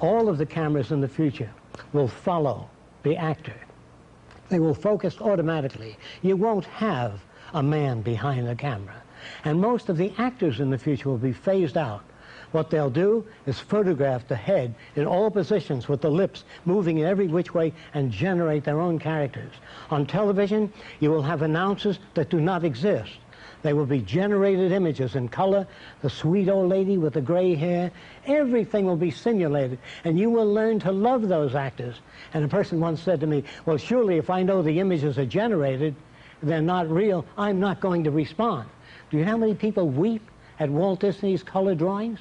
all of the cameras in the future will follow the actor. They will focus automatically. You won't have a man behind the camera. And most of the actors in the future will be phased out. What they'll do is photograph the head in all positions with the lips moving in every which way and generate their own characters. On television, you will have announcers that do not exist. They will be generated images in color, the sweet old lady with the gray hair. Everything will be simulated, and you will learn to love those actors. And a person once said to me, well, surely if I know the images are generated, they're not real, I'm not going to respond. Do you know how many people weep at Walt Disney's color drawings?